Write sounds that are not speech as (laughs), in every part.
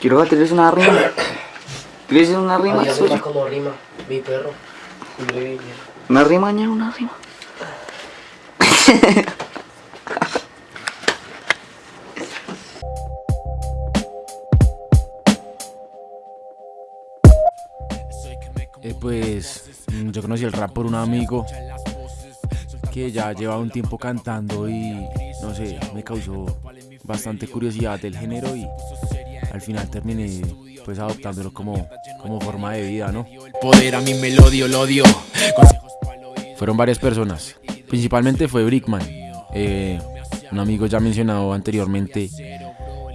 Quiero batirles una rima. ¿Quieres una rima? Adiós, rima como rima, mi perro. Mi Una rima, ña, una rima. Eh, pues yo conocí el rap por un amigo que ya llevaba un tiempo cantando y no sé, me causó bastante curiosidad del género y al final terminé pues adoptándolo como, como forma de vida, ¿no? Poder a mi melodio, lo odio. Fueron varias personas, principalmente fue Brickman, eh, un amigo ya mencionado anteriormente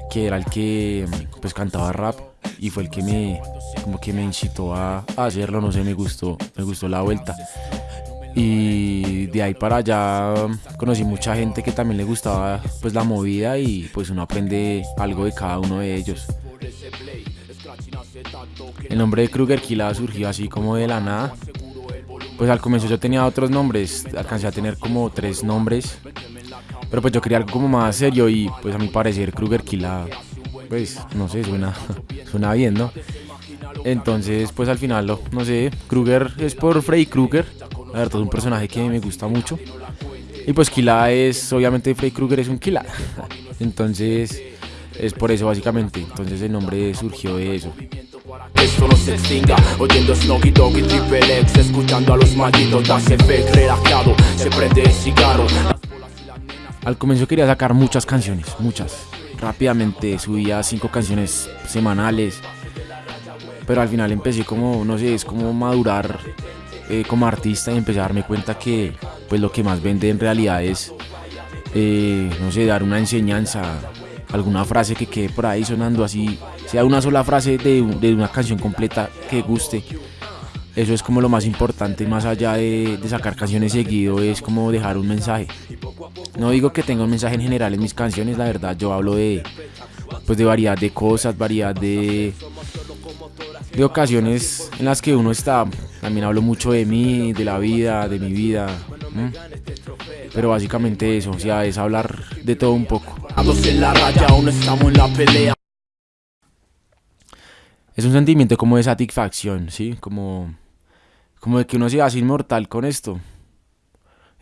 que era el que pues cantaba rap y fue el que me como que me incitó a hacerlo, no sé, me gustó, me gustó la vuelta. Y de ahí para allá conocí mucha gente que también le gustaba pues la movida y pues uno aprende algo de cada uno de ellos. El nombre de Kruger Killa surgió así como de la nada. Pues al comienzo yo tenía otros nombres, alcancé a tener como tres nombres. Pero pues yo quería algo como más serio y pues a mi parecer Kruger Killa, pues no sé, suena, (laughs) suena bien, ¿no? Entonces pues al final, no sé, Kruger es por Freddy Krueger. La verdad es un personaje que me gusta mucho. Y pues Killa es, obviamente Freddy Krueger es un Killa. (laughs) Entonces es por eso básicamente. Entonces el nombre surgió de eso. Esto no se extinga Oyendo Snoggy Dogg y Triple X Escuchando a los malditos Das efect relajado Se prende el cigarro Al comienzo quería sacar muchas canciones, muchas. Rápidamente subía cinco canciones semanales. Pero al final empecé como, no sé, es como madurar eh, como artista y empecé a darme cuenta que pues lo que más vende en realidad es, eh, no sé, dar una enseñanza, alguna frase que quede por ahí sonando así, sea una sola frase de, de una canción completa que guste. Eso es como lo más importante, más allá de, sacar canciones seguido, es como dejar un mensaje. No digo que tenga un mensaje en general en mis canciones, la verdad, yo hablo de, pues de variedad de cosas, variedad de, de ocasiones en las que uno está. También hablo mucho de mí, de la vida, de mi vida. Pero básicamente eso, o sea, es hablar de todo un poco. Es un sentimiento como de satisfacción, ¿sí? Como, como de que uno se hace inmortal con esto.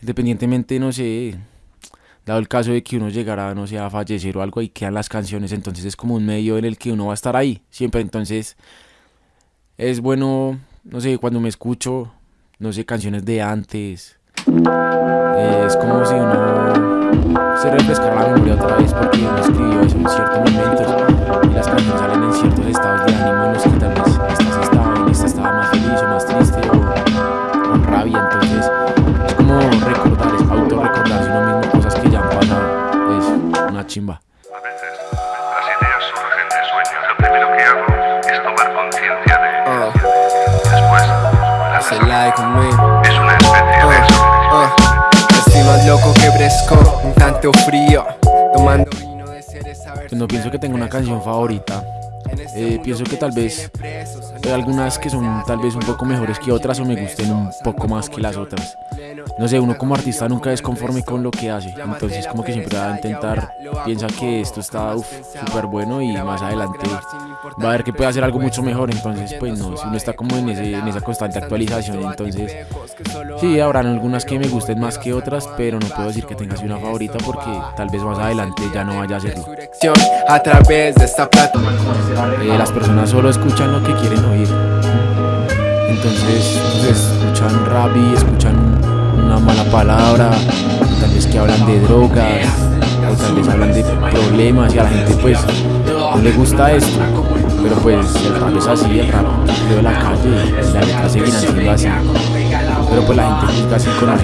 Independientemente, no sé, dado el caso de que uno llegara, no sé, a fallecer o algo, ahí quedan las canciones, entonces es como un medio en el que uno va a estar ahí, siempre. Entonces, es bueno, no sé, cuando me escucho, no sé, canciones de antes, es como si uno se refrescara la memoria otra vez porque uno escribió eso en ciertos momentos y las canciones salen en ciertos estados de ánimo en los que tal vez esta estaba, en esta estaba más feliz o más triste o con rabia, entonces es como recordar, es autorrecordarse uno mismo cosas que ya han pasado, es una chimba. La Hace like conmigo. es una especie de Estoy más loco que Bresco, un tanto frío. Tomando vino de cereza Pues no pienso que tenga una canción favorita, Eh, pienso que tal vez hay algunas que son tal vez un poco mejores que otras o me gusten un poco más que las otras. No sé, uno como artista nunca es conforme con lo que hace, entonces como que siempre va a intentar, piensa que esto está súper bueno y más adelante va a ver que puede hacer algo mucho mejor, entonces pues no, si uno está como en, ese, en esa constante actualización, entonces sí, habrán algunas que me gusten más que otras, pero no puedo decir que tenga así una favorita porque tal vez más adelante ya no vaya a hacerlo. A través de esta. Eh, las personas solo escuchan lo que quieren oír. Entonces, pues, escuchan rap y escuchan una mala palabra, tal vez que hablan de drogas, o tal vez hablan de problemas y a la gente pues no le gusta esto. Pero pues el rap es así, el rap de la calle, y la letra seguirá siendo así. Pero pues la gente juzga así con la